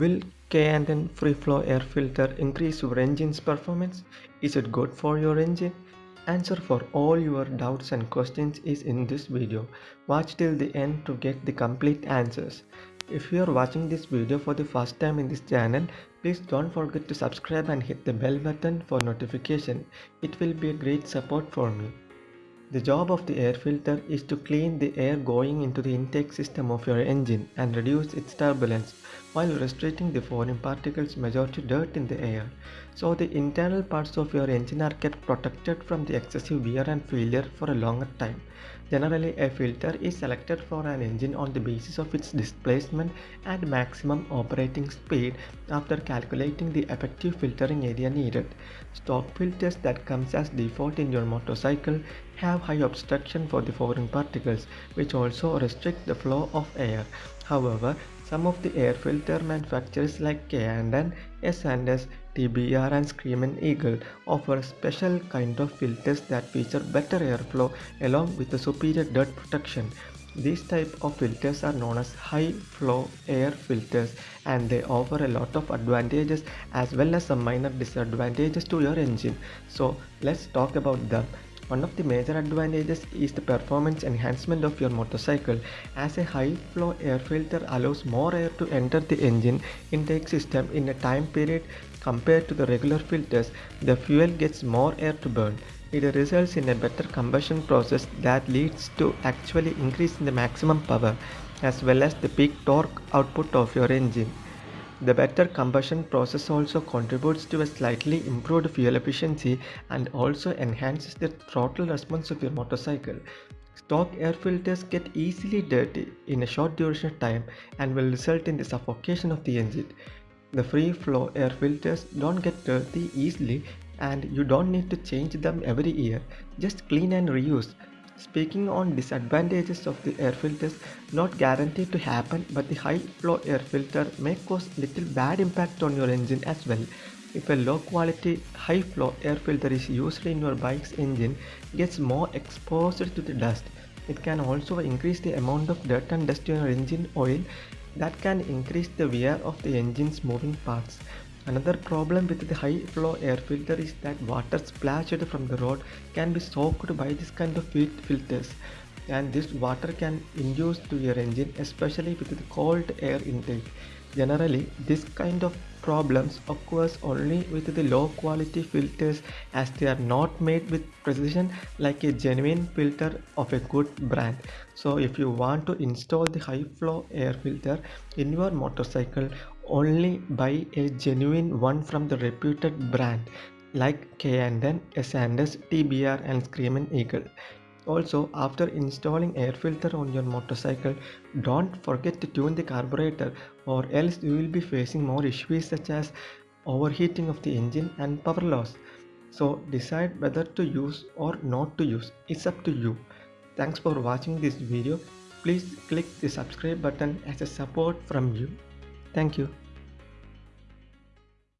Will K&N Free Flow Air Filter increase your engine's performance? Is it good for your engine? Answer for all your doubts and questions is in this video. Watch till the end to get the complete answers. If you are watching this video for the first time in this channel, please don't forget to subscribe and hit the bell button for notification. It will be a great support for me. The job of the air filter is to clean the air going into the intake system of your engine and reduce its turbulence while restricting the foreign particles majority dirt in the air. So the internal parts of your engine are kept protected from the excessive wear and failure for a longer time. Generally, a filter is selected for an engine on the basis of its displacement and maximum operating speed after calculating the effective filtering area needed. Stock filters that comes as default in your motorcycle have high obstruction for the foreign particles which also restrict the flow of air. However, some of the air filter manufacturers like K&N, S&S, TBR and Screaming Eagle offer special kind of filters that feature better airflow along with superior dirt protection. These type of filters are known as high flow air filters and they offer a lot of advantages as well as some minor disadvantages to your engine. So let's talk about them. One of the major advantages is the performance enhancement of your motorcycle as a high flow air filter allows more air to enter the engine intake system in a time period compared to the regular filters the fuel gets more air to burn. It results in a better combustion process that leads to actually increase in the maximum power as well as the peak torque output of your engine. The better combustion process also contributes to a slightly improved fuel efficiency and also enhances the throttle response of your motorcycle. Stock air filters get easily dirty in a short duration of time and will result in the suffocation of the engine. The free flow air filters don't get dirty easily and you don't need to change them every year. Just clean and reuse. Speaking on disadvantages of the air filters, not guaranteed to happen but the high flow air filter may cause little bad impact on your engine as well. If a low quality high flow air filter is used in your bike's engine gets more exposed to the dust. It can also increase the amount of dirt and dust in your engine oil that can increase the wear of the engine's moving parts. Another problem with the high flow air filter is that water splashed from the road can be soaked by this kind of filters and this water can induce to your engine especially with the cold air intake. Generally, this kind of problems occurs only with the low quality filters as they are not made with precision like a genuine filter of a good brand. So if you want to install the high flow air filter in your motorcycle only buy a genuine one from the reputed brand like K&N, S&S, TBR and Screaming Eagle. Also, after installing air filter on your motorcycle, don't forget to tune the carburetor or else you will be facing more issues such as overheating of the engine and power loss. So decide whether to use or not to use. It's up to you. Thanks for watching this video. Please click the subscribe button as a support from you. Thank you.